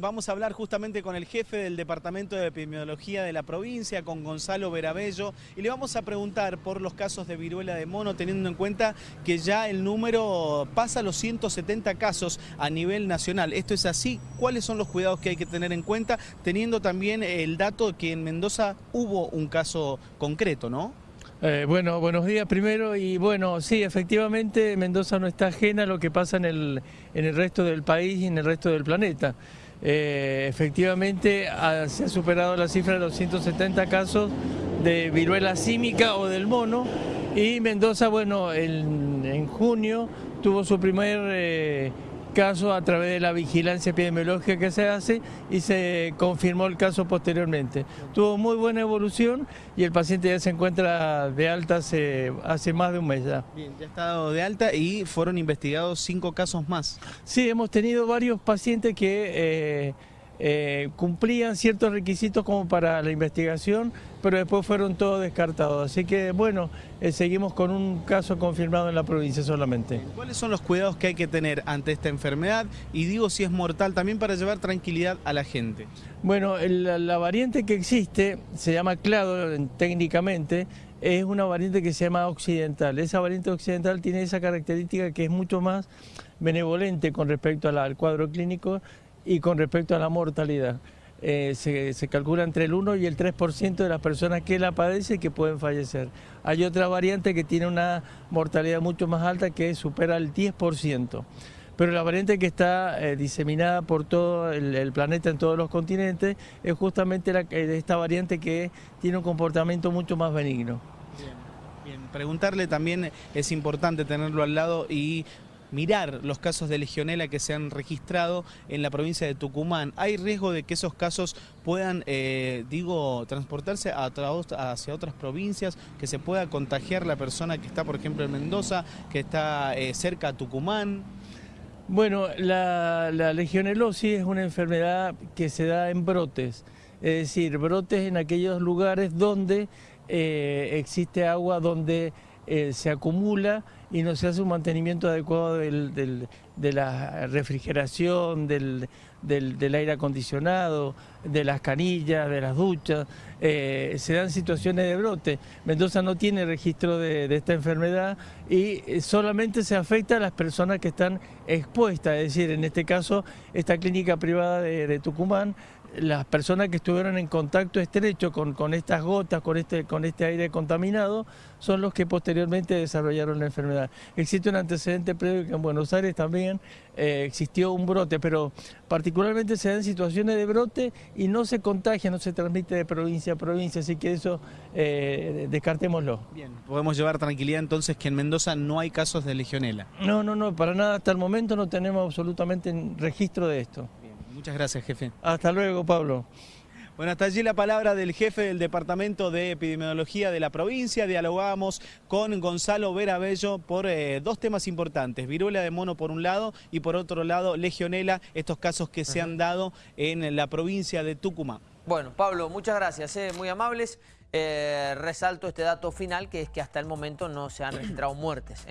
Vamos a hablar justamente con el jefe del Departamento de Epidemiología de la provincia, con Gonzalo Verabello, y le vamos a preguntar por los casos de viruela de mono, teniendo en cuenta que ya el número pasa los 170 casos a nivel nacional. ¿Esto es así? ¿Cuáles son los cuidados que hay que tener en cuenta, teniendo también el dato que en Mendoza hubo un caso concreto, ¿no? Eh, bueno, buenos días primero y bueno, sí, efectivamente Mendoza no está ajena a lo que pasa en el, en el resto del país y en el resto del planeta. Eh, efectivamente se ha superado la cifra de los 170 casos de viruela símica o del mono. Y Mendoza, bueno, en, junio tuvo su primer eh, caso a través de la vigilancia epidemiológica que se hace y se confirmó el caso posteriormente. Tuvo muy buena evolución y el paciente ya se encuentra de alta hace, hace más de un mes ya. Bien, ya está dado de alta y fueron investigados cinco casos más. Sí, hemos tenido varios pacientes que... Eh, eh, cumplían ciertos requisitos como para la investigación, pero después fueron todos descartados. Así que bueno, eh, seguimos con un caso confirmado en la provincia solamente. ¿Cuáles son los cuidados que hay que tener ante esta enfermedad? Y digo si es mortal también para llevar tranquilidad a la gente. Bueno, la variante que existe se llama clado técnicamente, es una variante que se llama occidental. Esa variante occidental tiene esa característica que es mucho más benevolente con respecto al cuadro clínico y con respecto a la mortalidad. Eh, se, calcula entre el 1 y el 3% de las personas que la padecen que pueden fallecer. Hay otra variante que tiene una mortalidad mucho más alta que supera el 10%. Pero la variante que está eh, diseminada por todo el, planeta en todos los continentes es justamente eh, esta variante que tiene un comportamiento mucho más benigno. Bien, preguntarle también es importante tenerlo al lado y mirar los casos de legionela que se han registrado en la provincia de Tucumán. ¿Hay riesgo de que esos casos puedan, eh, digo, transportarse hacia otras provincias, que se pueda contagiar la persona que está, por ejemplo, en Mendoza, que está eh, cerca a Tucumán? Bueno, la, legionelosis es una enfermedad que se da en brotes, es decir, brotes en aquellos lugares donde eh, existe agua, donde se acumula y no se hace un mantenimiento adecuado de la refrigeración, del, aire acondicionado, de las canillas, de las duchas, eh, se dan situaciones de brote. Mendoza no tiene registro de, esta enfermedad y eh, solamente se afecta a las personas que están expuestas, es decir, en este caso esta clínica privada de Tucumán las personas que estuvieron en contacto estrecho con, con estas gotas, con este, con este aire contaminado, son los que posteriormente desarrollaron la enfermedad. Existe un antecedente previo que en Buenos Aires también eh, existió un brote, pero particularmente se dan situaciones de brote y no se contagia, no se transmite de provincia a provincia, así que eso eh, descartémoslo. Bien, podemos llevar tranquilidad entonces que en Mendoza no hay casos de legionela. No, no, no, para nada, hasta el momento no tenemos absolutamente registro de esto. Muchas gracias, jefe. Hasta luego, Pablo. Bueno, hasta allí la palabra del jefe del Departamento de Epidemiología de la provincia. Dialogamos con Gonzalo Verabello por eh, dos temas importantes. Viruela de mono por un lado y por otro lado legionela, estos casos que se han dado en la provincia de Tucumán. Bueno, Pablo, muchas gracias, eh, muy amables. Eh, resalto este dato final que es que hasta el momento no se han registrado muertes.